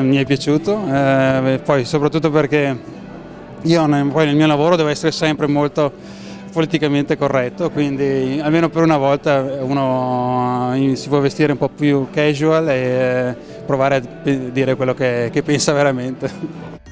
Eh, mi è piaciuto, eh, poi soprattutto perché io poi nel mio lavoro devo essere sempre molto politicamente corretto, quindi almeno per una volta uno eh, si può vestire un po' più casual e eh, provare a dire quello che, che pensa veramente.